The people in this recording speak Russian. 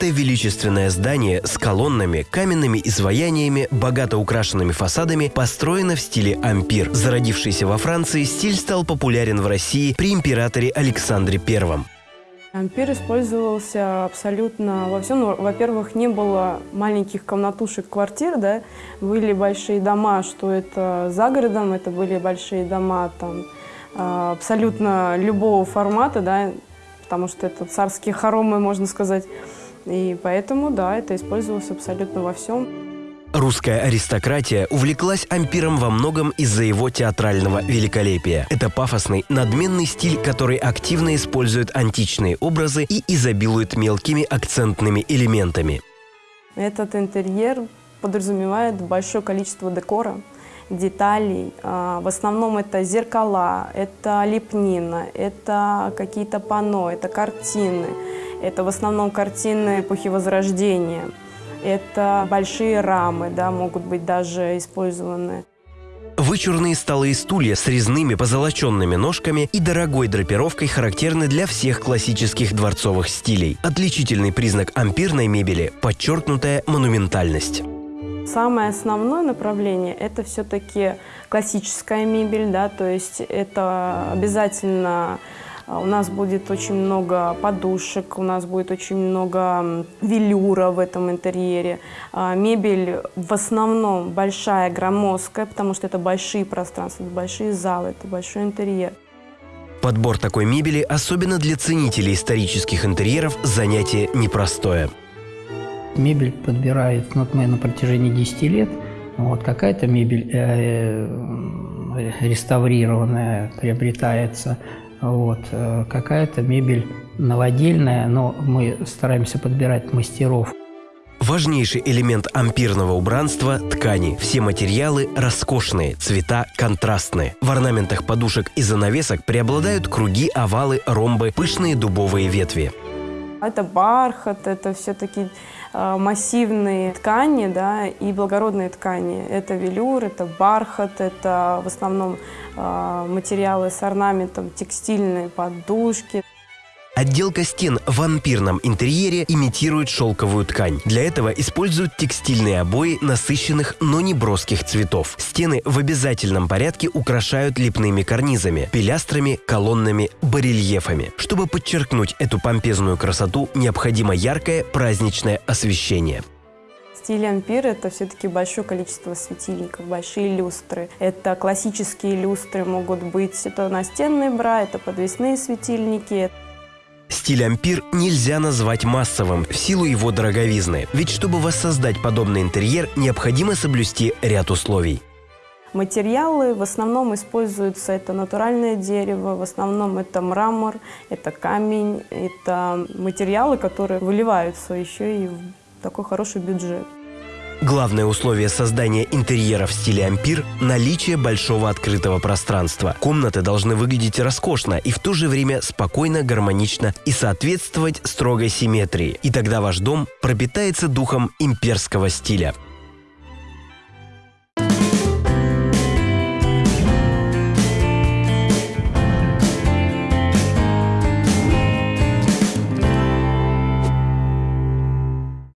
Это величественное здание с колоннами, каменными изваяниями, богато украшенными фасадами построено в стиле ампир. Зародившийся во Франции, стиль стал популярен в России при императоре Александре I. Ампир использовался абсолютно во всем. Ну, во-первых, не было маленьких комнатушек квартир, да, были большие дома, что это за городом, это были большие дома там а, абсолютно любого формата, да, потому что это царские хоромы, можно сказать. И поэтому, да, это использовалось абсолютно во всем. Русская аристократия увлеклась ампиром во многом из-за его театрального великолепия. Это пафосный, надменный стиль, который активно использует античные образы и изобилует мелкими акцентными элементами. Этот интерьер подразумевает большое количество декора, деталей. А, в основном это зеркала, это лепнина, это какие-то панно, это картины. Это в основном картины эпохи Возрождения. Это большие рамы, да, могут быть даже использованы. Вычурные столы и стулья с резными позолоченными ножками и дорогой драпировкой характерны для всех классических дворцовых стилей. Отличительный признак ампирной мебели – подчеркнутая монументальность. Самое основное направление – это все-таки классическая мебель, да, то есть это обязательно а, у нас будет очень много подушек, у нас будет очень много велюра в этом интерьере. А, мебель в основном большая, громоздкая, потому что это большие пространства, это большие залы, это большой интерьер. Подбор такой мебели, особенно для ценителей исторических интерьеров, занятие непростое. Мебель подбирает ну, мы на протяжении 10 лет. Вот какая-то мебель э, э, реставрированная приобретается, вот. Э, какая-то мебель новодельная, но мы стараемся подбирать мастеров. Важнейший элемент ампирного убранства – ткани. Все материалы роскошные, цвета контрастные. В орнаментах подушек и занавесок преобладают круги, овалы, ромбы, пышные дубовые ветви. Это бархат, это все-таки э, массивные ткани да, и благородные ткани. Это велюр, это бархат, это в основном э, материалы с орнаментом, текстильные подушки. Отделка стен в вампирном интерьере имитирует шелковую ткань. Для этого используют текстильные обои насыщенных, но не броских цветов. Стены в обязательном порядке украшают лепными карнизами, пилястрами, колоннами, барельефами. Чтобы подчеркнуть эту помпезную красоту, необходимо яркое праздничное освещение. Стиль ампир – это все-таки большое количество светильников, большие люстры. Это классические люстры могут быть, это настенные бра, это подвесные светильники. Стиль ампир нельзя назвать массовым в силу его дороговизны, ведь чтобы воссоздать подобный интерьер, необходимо соблюсти ряд условий. Материалы в основном используются, это натуральное дерево, в основном это мрамор, это камень, это материалы, которые выливаются еще и в такой хороший бюджет. Главное условие создания интерьера в стиле ампир – наличие большого открытого пространства. Комнаты должны выглядеть роскошно и в то же время спокойно, гармонично и соответствовать строгой симметрии. И тогда ваш дом пропитается духом имперского стиля –